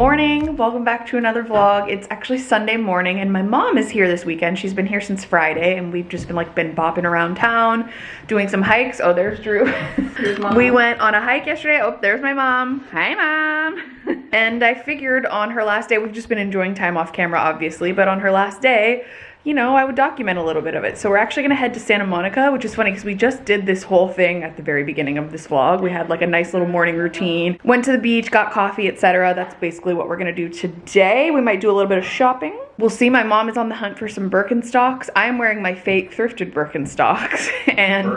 Morning, welcome back to another vlog. It's actually Sunday morning and my mom is here this weekend. She's been here since Friday and we've just been like been bopping around town, doing some hikes. Oh, there's Drew. we went on a hike yesterday. Oh, there's my mom. Hi, mom. and I figured on her last day, we've just been enjoying time off camera, obviously, but on her last day, you know, I would document a little bit of it. So we're actually gonna head to Santa Monica, which is funny because we just did this whole thing at the very beginning of this vlog. We had like a nice little morning routine, went to the beach, got coffee, etc. That's basically what we're gonna do today. We might do a little bit of shopping. We'll see my mom is on the hunt for some Birkenstocks. I am wearing my fake thrifted Birkenstocks and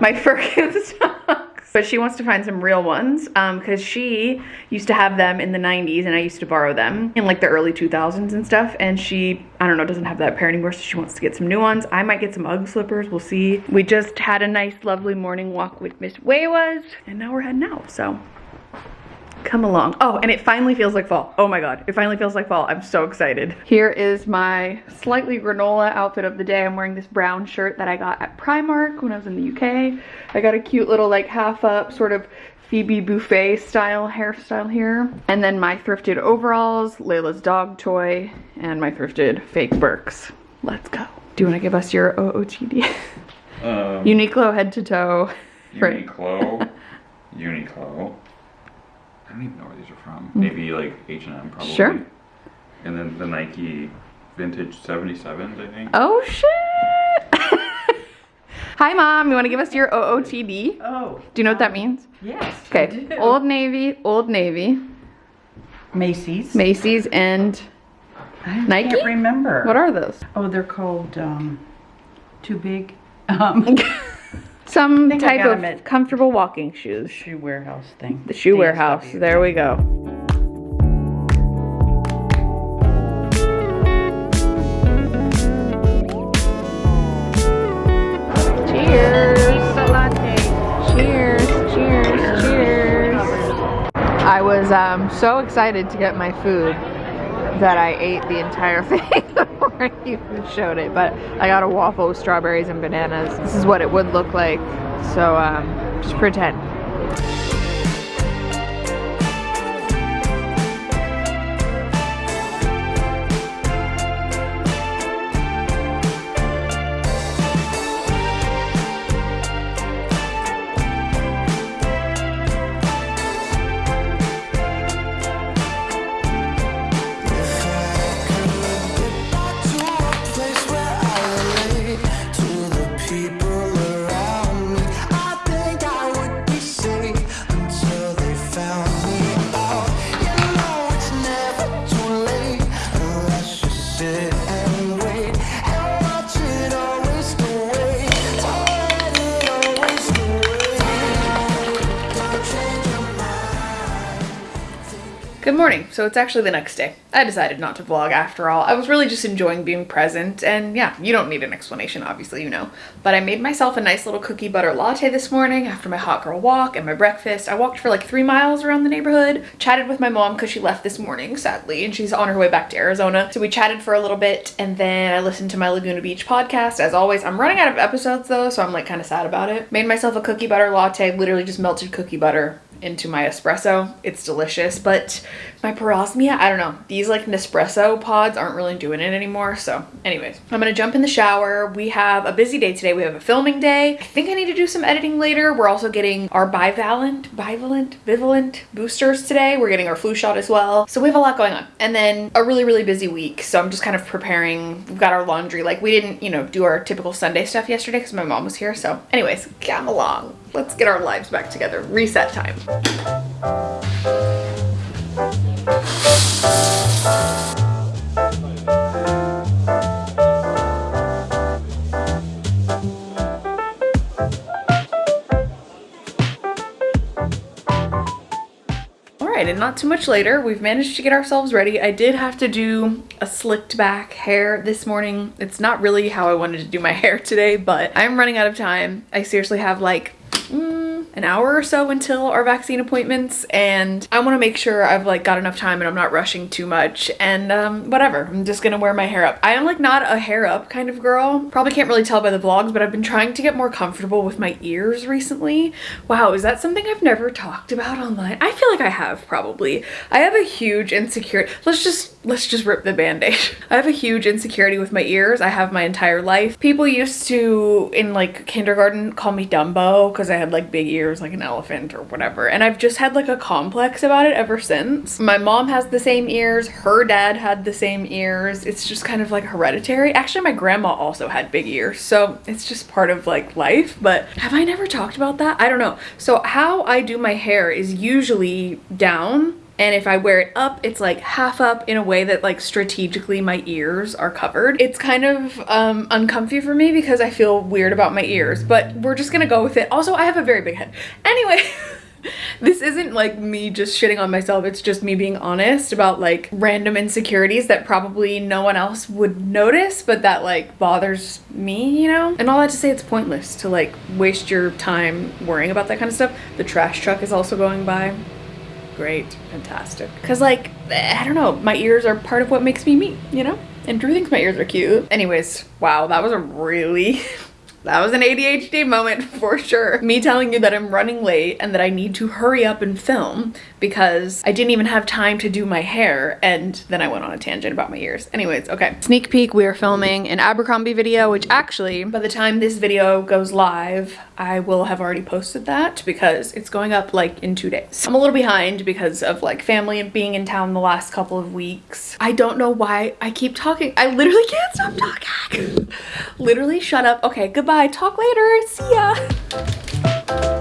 my Birkenstocks but she wants to find some real ones because um, she used to have them in the 90s and I used to borrow them in like the early 2000s and stuff and she I don't know doesn't have that pair anymore so she wants to get some new ones. I might get some UGG slippers we'll see. We just had a nice lovely morning walk with Miss Waywas and now we're heading out so come along. Oh, and it finally feels like fall. Oh my God, it finally feels like fall. I'm so excited. Here is my slightly granola outfit of the day. I'm wearing this brown shirt that I got at Primark when I was in the UK. I got a cute little like half up sort of Phoebe Buffay style hairstyle here. And then my thrifted overalls, Layla's dog toy, and my thrifted fake Birks. Let's go. Do you want to give us your OOTD? Um, Uniqlo head to toe. Uniqlo. Uniqlo. I don't even know where these are from. Mm. Maybe like H&M probably. Sure. And then the Nike vintage 77s, I think. Oh shit! Hi mom, you want to give us your OOTD? Oh. Do you know um, what that means? Yes. Okay. Old Navy, Old Navy. Macy's. Macy's and I Nike? can't remember. What are those? Oh, they're called um, Too Big. Um, Some type of comfortable walking shoes. Shoe warehouse thing. The shoe DSW. warehouse. There we go. Cheers. Cheers. Cheers. Cheers. I was um, so excited to get my food that I ate the entire thing I even showed it. But I got a waffle with strawberries and bananas. This is what it would look like. So um, just pretend. Morning. So it's actually the next day. I decided not to vlog after all. I was really just enjoying being present and yeah, you don't need an explanation, obviously, you know. But I made myself a nice little cookie butter latte this morning after my hot girl walk and my breakfast. I walked for like three miles around the neighborhood, chatted with my mom because she left this morning, sadly, and she's on her way back to Arizona. So we chatted for a little bit and then I listened to my Laguna Beach podcast. As always, I'm running out of episodes though, so I'm like kind of sad about it. Made myself a cookie butter latte, literally just melted cookie butter into my espresso. It's delicious, but my parosmia, I don't know. These like Nespresso pods aren't really doing it anymore. So anyways, I'm gonna jump in the shower. We have a busy day today. We have a filming day. I think I need to do some editing later. We're also getting our bivalent, bivalent, bivalent boosters today. We're getting our flu shot as well. So we have a lot going on. And then a really, really busy week. So I'm just kind of preparing. We've got our laundry. Like we didn't, you know, do our typical Sunday stuff yesterday because my mom was here. So anyways, come along. Let's get our lives back together. Reset time. Alright, and not too much later, we've managed to get ourselves ready. I did have to do a slicked back hair this morning. It's not really how I wanted to do my hair today, but I'm running out of time. I seriously have like an hour or so until our vaccine appointments and I want to make sure I've like got enough time and I'm not rushing too much and um, whatever. I'm just gonna wear my hair up. I am like not a hair up kind of girl. Probably can't really tell by the vlogs, but I've been trying to get more comfortable with my ears recently. Wow, is that something I've never talked about online? I feel like I have probably. I have a huge insecurity. Let's just let's just rip the band-aid. I have a huge insecurity with my ears. I have my entire life. People used to in like kindergarten call me Dumbo because I had like big ears like an elephant or whatever. And I've just had like a complex about it ever since. My mom has the same ears. Her dad had the same ears. It's just kind of like hereditary. Actually, my grandma also had big ears. So it's just part of like life. But have I never talked about that? I don't know. So how I do my hair is usually down and if I wear it up, it's like half up in a way that like strategically my ears are covered. It's kind of um, uncomfy for me because I feel weird about my ears, but we're just gonna go with it. Also, I have a very big head. Anyway, this isn't like me just shitting on myself. It's just me being honest about like random insecurities that probably no one else would notice, but that like bothers me, you know? And all that to say it's pointless to like waste your time worrying about that kind of stuff. The trash truck is also going by great, fantastic. Cause like, I don't know, my ears are part of what makes me me, you know? And Drew thinks my ears are cute. Anyways, wow, that was a really that was an ADHD moment for sure. Me telling you that I'm running late and that I need to hurry up and film because I didn't even have time to do my hair and then I went on a tangent about my ears. Anyways, okay. Sneak peek, we are filming an Abercrombie video, which actually, by the time this video goes live, I will have already posted that because it's going up like in two days. I'm a little behind because of like family and being in town the last couple of weeks. I don't know why I keep talking. I literally can't stop talking. literally shut up. Okay, goodbye bye. Talk later. See ya.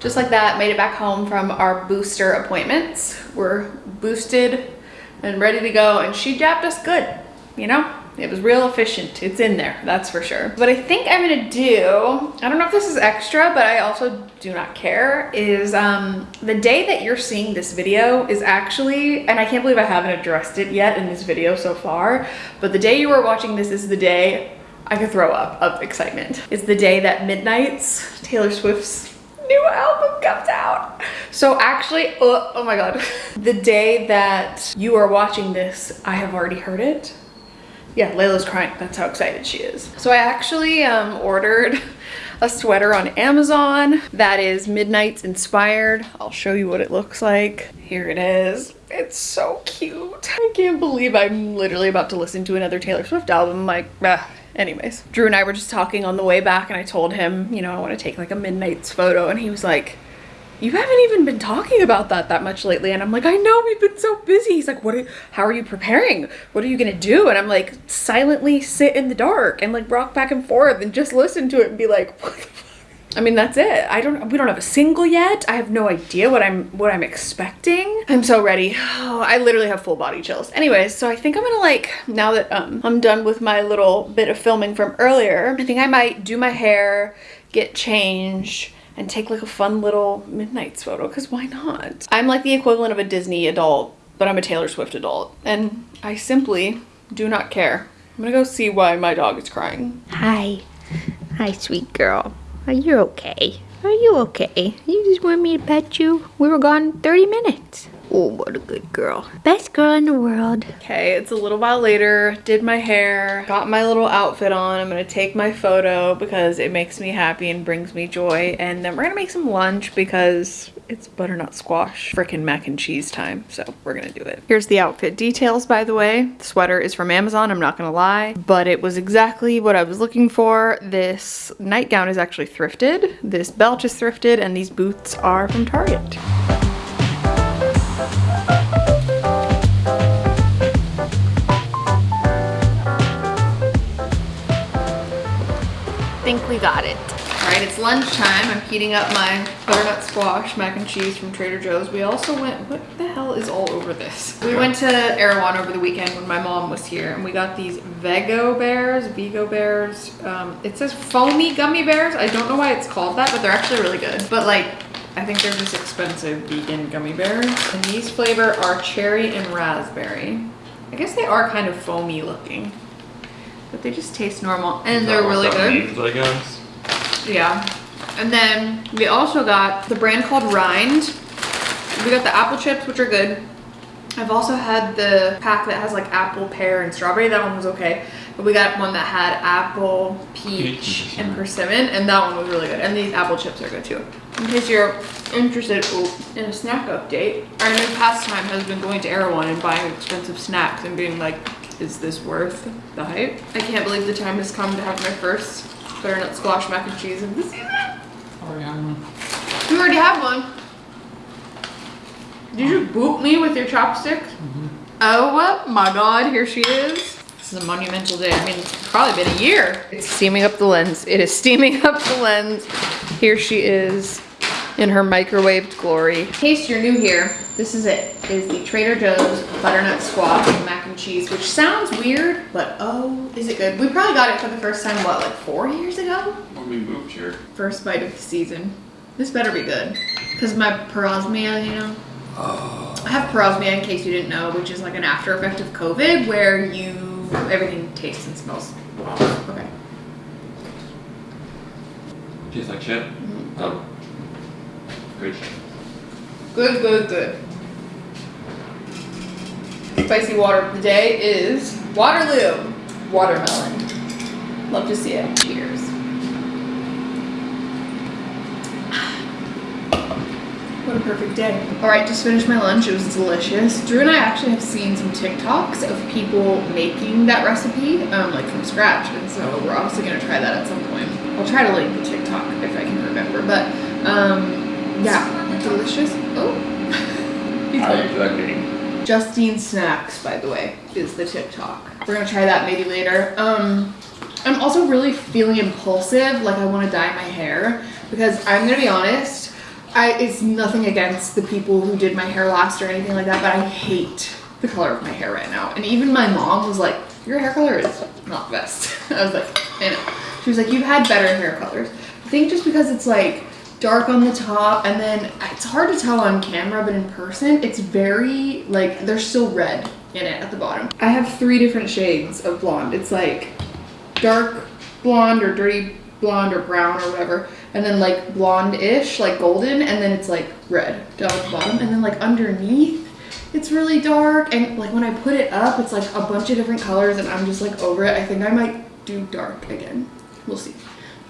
Just like that, made it back home from our booster appointments. We're boosted and ready to go and she jabbed us good, you know? It was real efficient. It's in there, that's for sure. What I think I'm gonna do, I don't know if this is extra, but I also do not care, is um, the day that you're seeing this video is actually, and I can't believe I haven't addressed it yet in this video so far, but the day you are watching this is the day I could throw up of excitement. It's the day that Midnights, Taylor Swift's new album comes out. So actually, oh, oh my God. The day that you are watching this, I have already heard it. Yeah, Layla's crying. That's how excited she is. So I actually um, ordered a sweater on Amazon that is Midnights inspired. I'll show you what it looks like. Here it is. It's so cute. I can't believe I'm literally about to listen to another Taylor Swift album. Like, ah, Anyways, Drew and I were just talking on the way back and I told him, you know, I want to take like a midnight's photo and he was like, you haven't even been talking about that that much lately. And I'm like, I know we've been so busy. He's like, what are, how are you preparing? What are you going to do? And I'm like, silently sit in the dark and like rock back and forth and just listen to it and be like, what? I mean, that's it. I don't, we don't have a single yet. I have no idea what I'm, what I'm expecting. I'm so ready. Oh, I literally have full body chills. Anyways, so I think I'm gonna like, now that um, I'm done with my little bit of filming from earlier, I think I might do my hair, get changed, and take like a fun little midnights photo, because why not? I'm like the equivalent of a Disney adult, but I'm a Taylor Swift adult, and I simply do not care. I'm gonna go see why my dog is crying. Hi. Hi, sweet girl. Are you okay? Are you okay? You just want me to pet you? We were gone 30 minutes. Oh, what a good girl. Best girl in the world. Okay, it's a little while later. Did my hair, got my little outfit on. I'm gonna take my photo because it makes me happy and brings me joy. And then we're gonna make some lunch because it's butternut squash freaking mac and cheese time. So we're gonna do it. Here's the outfit details, by the way. The sweater is from Amazon, I'm not gonna lie, but it was exactly what I was looking for. This nightgown is actually thrifted. This belt is thrifted and these boots are from Target. I think we got it. All right, it's lunchtime. I'm heating up my butternut squash mac and cheese from Trader Joe's. We also went, what the hell is all over this? We went to Erewhon over the weekend when my mom was here and we got these Vego bears, Vigo bears. Um, it says foamy gummy bears. I don't know why it's called that, but they're actually really good. But like, I think they're just expensive vegan gummy bears. And these flavor are cherry and raspberry. I guess they are kind of foamy looking, but they just taste normal and they're really good. Means, I guess. Yeah. And then we also got the brand called Rind. We got the apple chips, which are good. I've also had the pack that has like apple, pear, and strawberry. That one was okay. But we got one that had apple, peach, Peach. and persimmon, and that one was really good. And these apple chips are good too. In case you're interested ooh, in a snack update, our new pastime has been going to Erewhon and buying expensive snacks and being like, is this worth the hype? I can't believe the time has come to have my first butternut squash mac and cheese of the season. Oh, yeah. You already have one. Did you oh. boot me with your chopsticks? Mm-hmm. Oh my god, here she is. This is a monumental day. I mean, it's probably been a year. It's steaming up the lens. It is steaming up the lens. Here she is in her microwaved glory. In case you're new here, this is it. It is the Trader Joe's butternut squash mac and cheese, which sounds weird, but oh, is it good? We probably got it for the first time, what, like four years ago? When we moved here. First bite of the season. This better be good. Because my parosmia, you know? Oh. I have parosmia in case you didn't know, which is like an after effect of COVID where you, everything tastes and smells. Okay. Tastes like shit. Mm-hmm. Oh. Good. Good, good. Spicy water of the day is Waterloo watermelon. Love to see it. Cheers. What a perfect day. All right, just finished my lunch. It was delicious. Drew and I actually have seen some TikToks of people making that recipe, um, like from scratch. And so we're obviously gonna try that at some point. I'll try to link the TikTok if I can remember. But um, yeah, delicious. Oh. He's How like- you? Justine Snacks, by the way, is the TikTok. We're gonna try that maybe later. Um, I'm also really feeling impulsive, like I want to dye my hair because I'm gonna be honest. I it's nothing against the people who did my hair last or anything like that, but I hate the color of my hair right now. And even my mom was like, "Your hair color is not the best." I was like, "I know." She was like, "You've had better hair colors." I think just because it's like dark on the top and then it's hard to tell on camera but in person it's very like there's still red in it at the bottom. I have three different shades of blonde. It's like dark blonde or dirty blonde or brown or whatever and then like blonde-ish like golden and then it's like red down at the bottom. And then like underneath it's really dark and like when i put it up it's like a bunch of different colors and i'm just like over it. I think i might do dark again. We'll see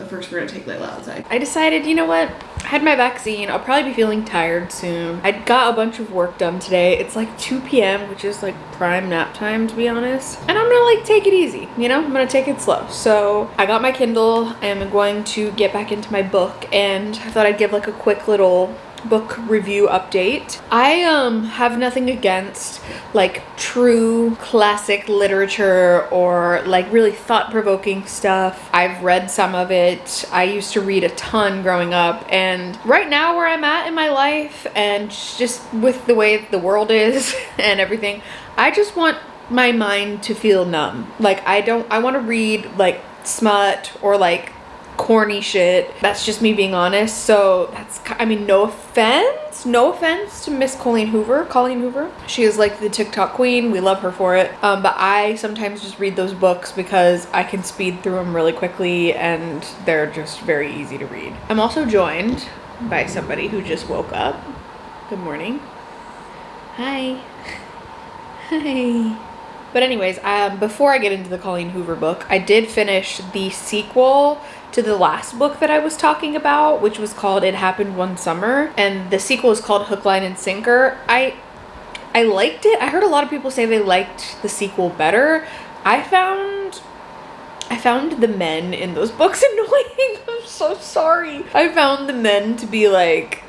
but first, we're gonna take Layla outside. I decided, you know what? I had my vaccine. I'll probably be feeling tired soon. I got a bunch of work done today. It's like 2 p.m., which is like prime nap time, to be honest. And I'm gonna like take it easy, you know? I'm gonna take it slow. So I got my Kindle. I am going to get back into my book, and I thought I'd give like a quick little book review update. I um have nothing against like true classic literature or like really thought-provoking stuff. I've read some of it. I used to read a ton growing up and right now where I'm at in my life and just with the way the world is and everything, I just want my mind to feel numb. Like I don't I want to read like smut or like corny shit. That's just me being honest. So that's, I mean, no offense, no offense to Miss Colleen Hoover, Colleen Hoover. She is like the TikTok queen. We love her for it. Um, but I sometimes just read those books because I can speed through them really quickly and they're just very easy to read. I'm also joined by somebody who just woke up. Good morning. Hi. Hi. But anyways, um, before I get into the Colleen Hoover book, I did finish the sequel to the last book that I was talking about, which was called It Happened One Summer, and the sequel is called Hook, Line, and Sinker. I I liked it. I heard a lot of people say they liked the sequel better. I found I found the men in those books annoying. I'm so sorry. I found the men to be like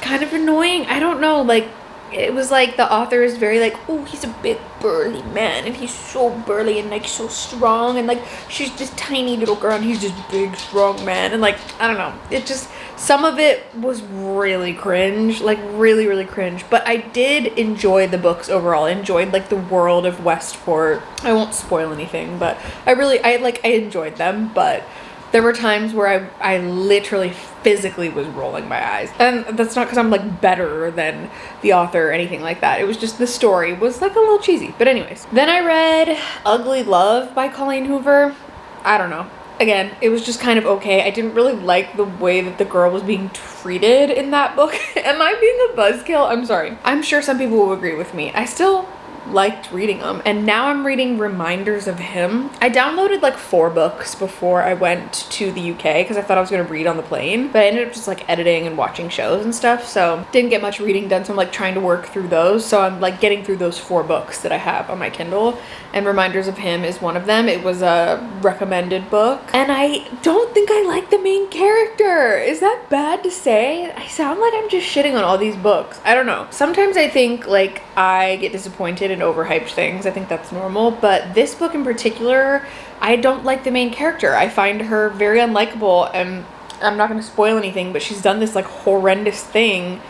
kind of annoying. I don't know, like it was like the author is very like, oh, he's a big burly man and he's so burly and like so strong and like she's this tiny little girl and he's this big strong man and like I don't know. It just some of it was really cringe, like really really cringe, but I did enjoy the books overall. I enjoyed like the world of Westport. I won't spoil anything, but I really I like I enjoyed them, but there were times where I, I literally physically was rolling my eyes. And that's not because I'm like better than the author or anything like that. It was just the story was like a little cheesy. But anyways, then I read Ugly Love by Colleen Hoover. I don't know. Again, it was just kind of okay. I didn't really like the way that the girl was being treated in that book. Am I being a buzzkill? I'm sorry. I'm sure some people will agree with me. I still liked reading them and now I'm reading Reminders of Him. I downloaded like four books before I went to the UK because I thought I was gonna read on the plane but I ended up just like editing and watching shows and stuff so didn't get much reading done so I'm like trying to work through those. So I'm like getting through those four books that I have on my Kindle and Reminders of Him is one of them. It was a recommended book and I don't think I like the main character. Is that bad to say? I sound like I'm just shitting on all these books. I don't know. Sometimes I think like I get disappointed and overhyped things. I think that's normal. But this book in particular, I don't like the main character. I find her very unlikable and I'm not going to spoil anything, but she's done this like horrendous thing.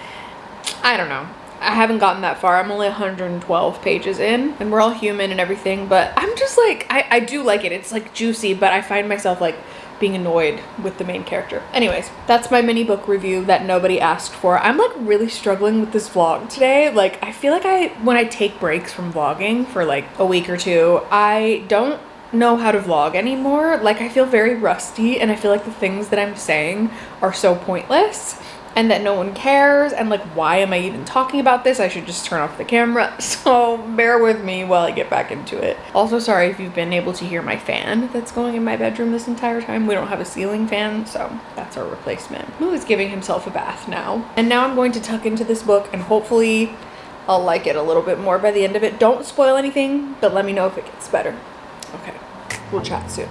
I don't know. I haven't gotten that far. I'm only 112 pages in and we're all human and everything, but I'm just like, I, I do like it. It's like juicy, but I find myself like being annoyed with the main character. Anyways, that's my mini book review that nobody asked for. I'm like really struggling with this vlog today. Like I feel like I, when I take breaks from vlogging for like a week or two, I don't know how to vlog anymore. Like I feel very rusty and I feel like the things that I'm saying are so pointless and that no one cares and like why am I even talking about this? I should just turn off the camera. So bear with me while I get back into it. Also sorry if you've been able to hear my fan that's going in my bedroom this entire time. We don't have a ceiling fan so that's our replacement. Who is giving himself a bath now. And now I'm going to tuck into this book and hopefully I'll like it a little bit more by the end of it. Don't spoil anything but let me know if it gets better. Okay, we'll chat soon.